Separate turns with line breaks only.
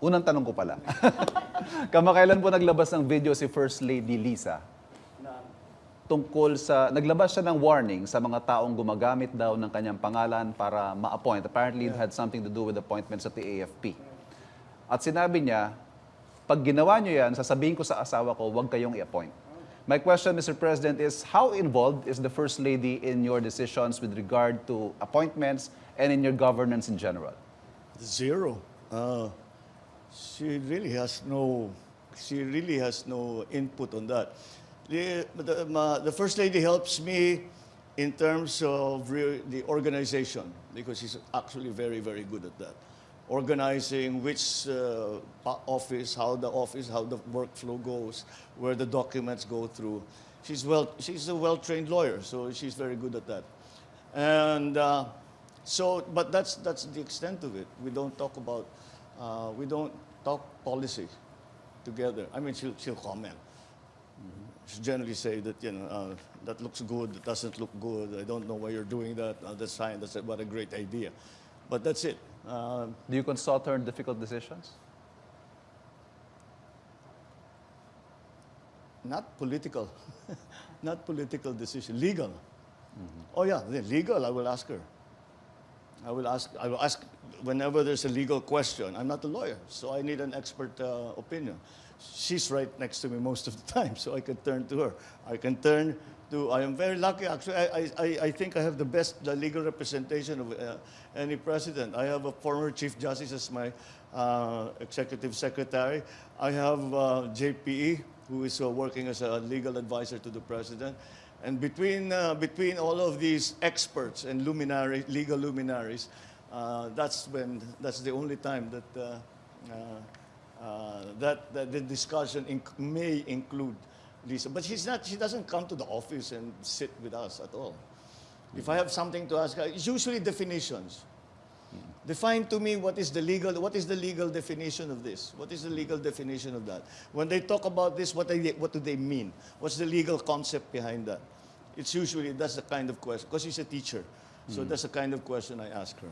unang tanong ko pala. Kamakailan po naglabas ng video si First Lady Lisa tungkol sa, naglabas siya ng warning sa mga taong gumagamit daw ng kanyang pangalan para ma-appoint. Apparently, it had something to do with appointments at the AFP. At sinabi niya, pag ginawa niyo yan, sasabihin ko sa asawa ko, huwag kayong i-appoint. My question, Mr. President, is how involved is the First Lady in your decisions with regard to appointments and in your governance in general?
Zero. Uh, she really has no. She really has no input on that. The, the, ma- the first lady helps me in terms of the organization because she's actually very, very good at that. Organizing which uh, office, how the office, how the workflow goes, where the documents go through. She's well. She's a well-trained lawyer, so she's very good at that. And uh, so, but that's that's the extent of it. We don't talk about, uh, we don't talk policy together. I mean, she'll she'll comment. She'll generally say that you know uh, that looks good, that doesn't look good. I don't know why you're doing that. Uh, that's fine. That's what a great idea. But that's it. Uh,
Do you consult her in difficult decisions?
not political, not political decision. Legal. Oh yeah, the legal. I will ask her. I will ask. I will ask whenever there's a legal question. I'm not a lawyer, so I need an expert uh, opinion. She's right next to me most of the time, so I can turn to her. I can turn to. I am very lucky. Actually, I, I, I- think I have the best uh, legal representation of uh, any president. I have a former chief justice as my uh, executive secretary. I have uh, JPE, who is uh, working as a legal advisor to the president. And between, uh, between all of these experts and luminaries, legal luminaries, uh, that's, when, that's the only time that, uh, uh, uh, that, that the discussion inc- may include Liza. But she's not, she doesn't come to the office and sit with us at all. If I have something to ask her, it's usually definitions. Define to me what is the legal what is the legal definition of this? What is the legal definition of that? When they talk about this, what, they, what do they mean? What's the legal concept behind that? It's usually that's the kind of question because she's a teacher, so mm. that's the kind of question I ask her.